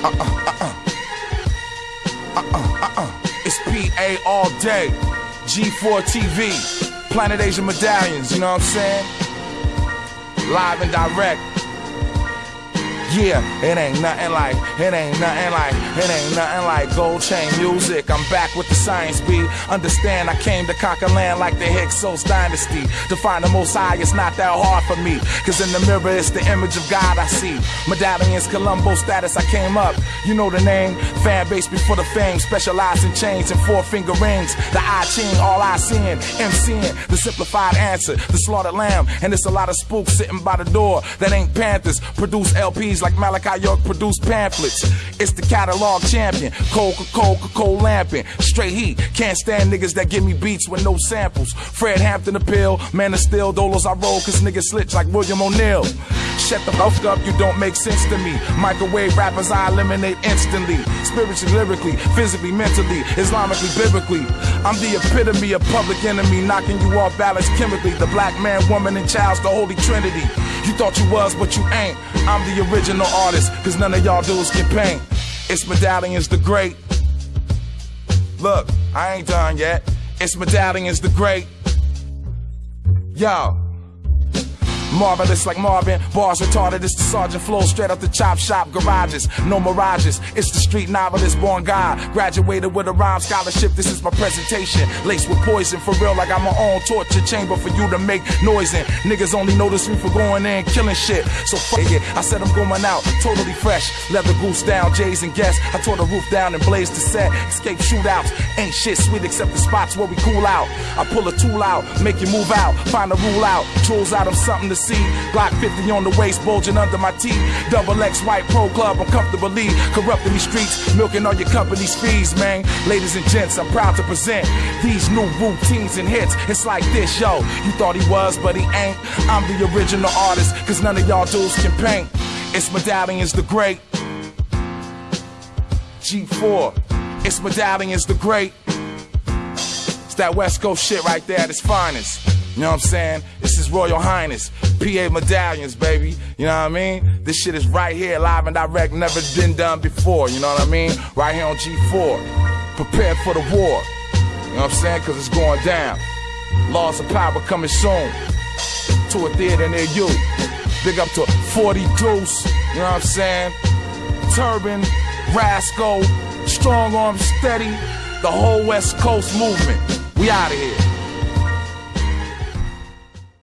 Uh uh uh uh. Uh uh uh. It's PA all day. G4 TV. Planet Asia Medallions, you know what I'm saying? Live and direct. Yeah, it ain't nothing like, it ain't nothing like, it ain't nothing like gold chain music. I'm back with the science beat. Understand I came to conquer land like the Hyksos dynasty. To find the most high, it's not that hard for me. Cause in the mirror, it's the image of God I see. Medallions, Colombo status, I came up. You know the name. Fan base before the fame. Specialized in chains and four finger rings. The I ching, all I seeing. MCing, the simplified answer. The slaughtered lamb. And it's a lot of spooks sitting by the door that ain't Panthers. Produce LPs like Malachi York produced pamphlets. It's the catalog champion. Coca Coca Cola lamping. Straight heat. Can't stand niggas that give me beats with no samples. Fred Hampton appeal. Man of steel. Dolos I roll cause niggas slitch like William O'Neill. Shut the fuck up, you don't make sense to me. Microwave rappers I eliminate instantly. Spiritually, lyrically, physically, mentally, Islamically, biblically. I'm the epitome of public enemy, knocking you off balance chemically. The black man, woman, and child's the holy trinity. You thought you was, but you ain't. I'm the original artist, cause none of y'all dudes can paint. It's Medallions the Great. Look, I ain't done yet. It's Medallions the Great. Yo. Marvelous like Marvin, bars retarded. It's the sergeant flow straight up the chop shop garages. No mirages. It's the street novelist, born God. Graduated with a rhyme scholarship. This is my presentation. Laced with poison for real, like I'm my own torture chamber for you to make noise in. Niggas only notice me for going in killing shit. So fuck it. I said I'm going out, totally fresh. Leather goose down, J's and guests. I tore the roof down and blazed the set. Escape shootouts. Ain't shit sweet except the spots where we cool out. I pull a tool out, make you move out. Find a rule out. Tools out of something to see. Glock 50 on the waist, bulging under my teeth. Double X white pro club, I'm comfortably corrupting these streets, milking all your company's fees, man. Ladies and gents, I'm proud to present these new routines and hits. It's like this, yo. You thought he was, but he ain't. I'm the original artist, cause none of y'all dudes can paint. It's Medallions the Great. G4. It's Medallions the Great. It's that West Coast shit right there at its finest. You know what I'm saying? This is Royal Highness, PA Medallions, baby. You know what I mean? This shit is right here, live and direct, never been done before. You know what I mean? Right here on G4. Prepare for the war. You know what I'm saying? Cause it's going down. Laws of power coming soon to a theater near you. Big up to 40 Deuce, you know what I'm saying? Turban, Rasco, Strong Arm Steady, the whole West Coast movement. We out of here.